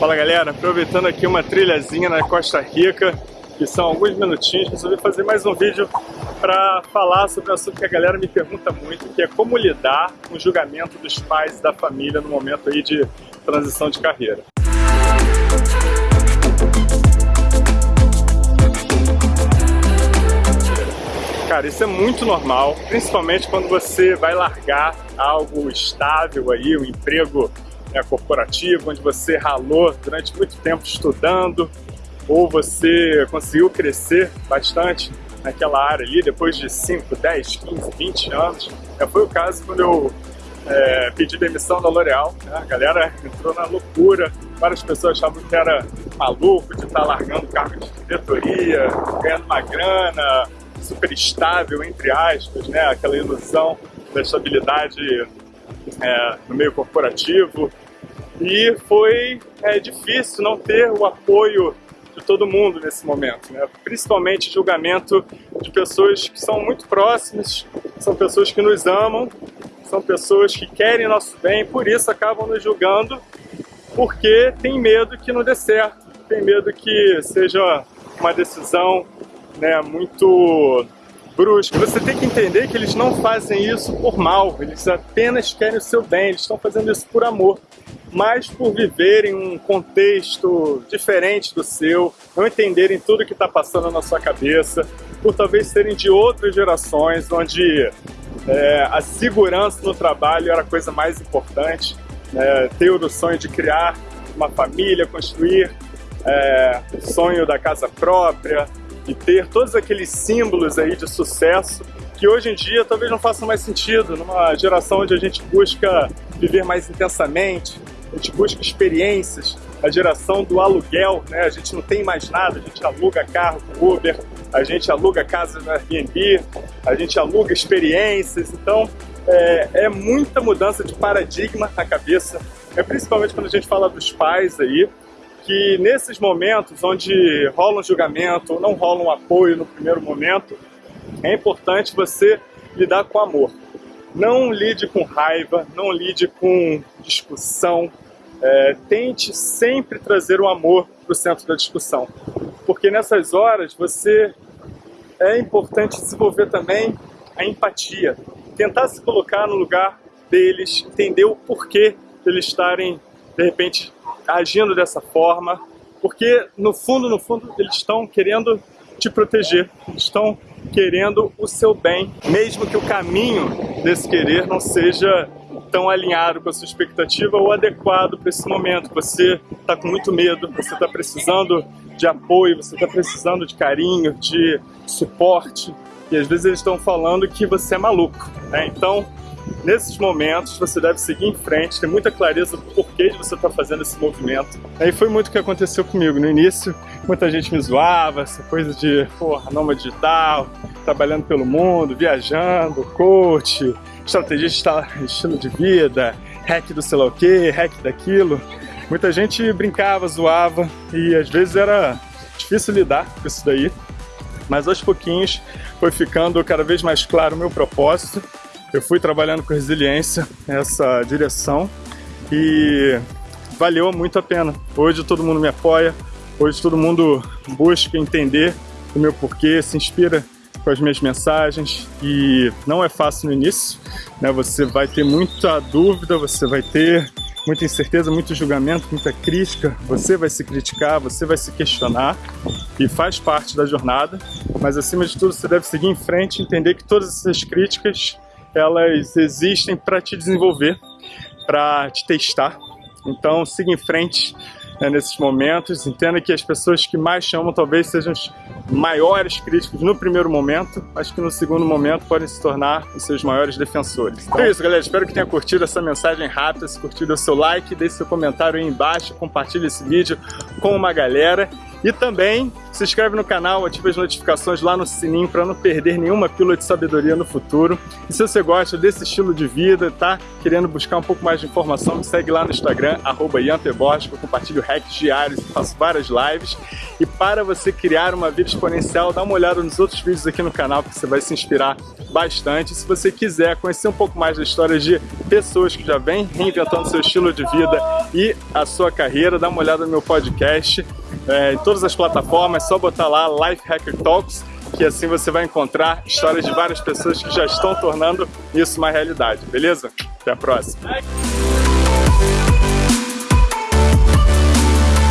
Fala galera, aproveitando aqui uma trilhazinha na Costa Rica, que são alguns minutinhos, resolvi fazer mais um vídeo para falar sobre um assunto que a galera me pergunta muito, que é como lidar com o julgamento dos pais e da família no momento aí de transição de carreira. Cara, isso é muito normal, principalmente quando você vai largar algo estável aí, um emprego né, corporativo, onde você ralou durante muito tempo estudando, ou você conseguiu crescer bastante naquela área ali, depois de 5, 10, 15, 20 anos. É, foi o caso quando eu é, pedi demissão da L'Oréal, né? a galera entrou na loucura, várias pessoas achavam que era maluco de estar largando cargo de diretoria, ganhando uma grana, super estável, entre aspas, né? aquela ilusão da estabilidade é, no meio corporativo. E foi é, difícil não ter o apoio de todo mundo nesse momento, né? principalmente julgamento de pessoas que são muito próximas, são pessoas que nos amam, são pessoas que querem nosso bem, por isso acabam nos julgando, porque tem medo que não dê certo, tem medo que seja uma decisão né, muito brusca. Você tem que entender que eles não fazem isso por mal, eles apenas querem o seu bem, eles estão fazendo isso por amor. Mas por viverem um contexto diferente do seu, não entenderem tudo que está passando na sua cabeça, por talvez serem de outras gerações, onde é, a segurança no trabalho era a coisa mais importante, né? ter o sonho de criar uma família, construir é, o sonho da casa própria, e ter todos aqueles símbolos aí de sucesso que hoje em dia talvez não façam mais sentido numa geração onde a gente busca viver mais intensamente, a gente busca experiências, a geração do aluguel, né? a gente não tem mais nada, a gente aluga carro com Uber, a gente aluga casa no Airbnb, a gente aluga experiências, então é, é muita mudança de paradigma na cabeça, é principalmente quando a gente fala dos pais aí, que nesses momentos onde rola um julgamento não rola um apoio no primeiro momento, é importante você lidar com amor. Não lide com raiva, não lide com discussão. É, tente sempre trazer o amor para o centro da discussão. Porque nessas horas você é importante desenvolver também a empatia. Tentar se colocar no lugar deles, entender o porquê de eles estarem, de repente, agindo dessa forma, porque no fundo, no fundo, eles estão querendo te proteger, estão querendo o seu bem, mesmo que o caminho desse querer não seja tão alinhado com a sua expectativa ou adequado para esse momento. Você está com muito medo, você está precisando de apoio, você está precisando de carinho, de suporte, e às vezes eles estão falando que você é maluco. Né? Então, Nesses momentos, você deve seguir em frente, ter muita clareza do porquê de você estar tá fazendo esse movimento. Aí foi muito o que aconteceu comigo. No início, muita gente me zoava, essa coisa de, porra, nômade digital, trabalhando pelo mundo, viajando, coach, estrategista estilo de vida, hack do sei lá o que, hack daquilo. Muita gente brincava, zoava e às vezes era difícil lidar com isso daí. Mas aos pouquinhos foi ficando cada vez mais claro o meu propósito eu fui trabalhando com resiliência essa direção e valeu muito a pena. Hoje todo mundo me apoia, hoje todo mundo busca entender o meu porquê, se inspira com as minhas mensagens e não é fácil no início, né? Você vai ter muita dúvida, você vai ter muita incerteza, muito julgamento, muita crítica, você vai se criticar, você vai se questionar e faz parte da jornada, mas acima de tudo você deve seguir em frente entender que todas essas críticas elas existem para te desenvolver, para te testar. Então siga em frente né, nesses momentos, entenda que as pessoas que mais chamam talvez sejam os maiores críticos no primeiro momento, mas que no segundo momento podem se tornar os seus maiores defensores. Então é isso, galera. Espero que tenha curtido essa mensagem rápida. Se curtiu, dê seu like, deixe seu comentário aí embaixo, compartilhe esse vídeo com uma galera. E também se inscreve no canal, ativa as notificações lá no sininho para não perder nenhuma pílula de sabedoria no futuro. E se você gosta desse estilo de vida, tá querendo buscar um pouco mais de informação, me segue lá no Instagram, arroba eu compartilho hacks diários, faço várias lives. E para você criar uma vida exponencial, dá uma olhada nos outros vídeos aqui no canal, que você vai se inspirar bastante. Se você quiser conhecer um pouco mais da história de pessoas que já vêm reinventando seu estilo de vida e a sua carreira, dá uma olhada no meu podcast é, em todas as plataformas, é só botar lá Life Hacker Talks que assim você vai encontrar histórias de várias pessoas que já estão tornando isso uma realidade, beleza? Até a próxima!